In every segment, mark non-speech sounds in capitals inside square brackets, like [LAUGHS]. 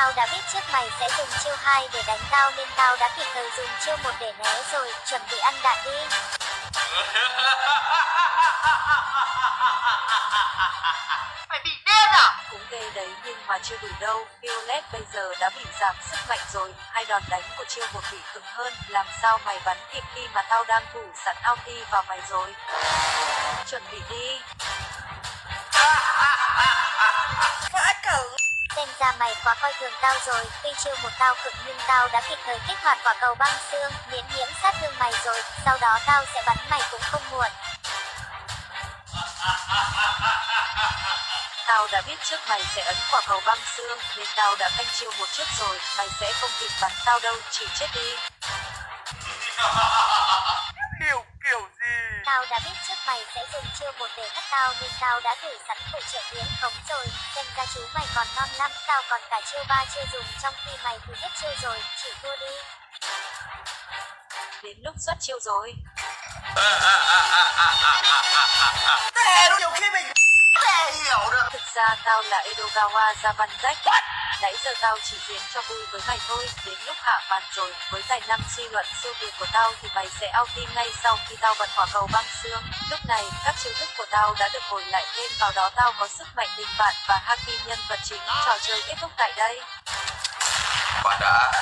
tao đã biết trước mày sẽ dùng chiêu 2 để đánh tao nên tao đã kịp thời dùng chiêu 1 để né rồi, chuẩn bị ăn đạn đi. [LAUGHS] Mày bị điên à? Cũng ghê đấy nhưng mà chưa đủ đâu. Violet bây giờ đã bị giảm sức mạnh rồi. Hai đòn đánh của chiêu một bị cứng hơn. Làm sao mày bắn kịp khi mà tao đang thủ sẵn ulti vào mày rồi. Chuẩn bị đi. [LAUGHS] Mày quá coi thường tao rồi, tuy chiêu một tao cực nhưng tao đã kịp thời kích hoạt quả cầu băng xương, miễn nhiễm sát thương mày rồi, sau đó tao sẽ bắn mày cũng không muộn. [LAUGHS] Tao đã biết trước mày sẽ ấn quả cầu băng xương nên tao đã canh chiêu một trước rồi. Mày sẽ không kịp bắn tao đâu, chỉ chết đi. [LAUGHS] Tao đã biết trước mày sẽ dùng chiêu một để bắt tao nên tao đã thử sẵn phụ trợ miễn khống rồi, xem ra chú mày còn non lắm, tao còn cả chiêu ba chưa dùng trong khi mày thì hết chiêu rồi, chỉ thua đi. Đến lúc xuất chiêu rồi. Nhiều khi mình tè tao là Edogawa Zabanzek. Nãy giờ tao chỉ diễn cho vui với mày thôi, đến lúc hạ màn rồi, với tài năng suy luận siêu việt của tao thì mày sẽ ulti ngay sau khi tao bật quả cầu băng xương. Lúc này, các chiêu thức của tao đã được hồi lại thêm vào đó tao có sức mạnh tình bạn và Haki nhân vật chính. Trò chơi kết thúc tại đây. Bạn đã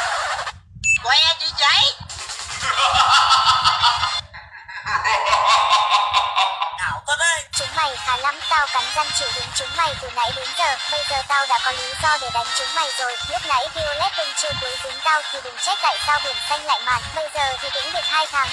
lắm, tao cắn răng chịu đứng chúng mày từ nãy đến giờ, bây giờ tao đã có lý do để đánh chúng mày rồi, lúc nãy Violet bên chưa cuối dính tao thì đừng trách tại sao biển xanh lại màn, bây giờ thì đĩnh được hai thằng.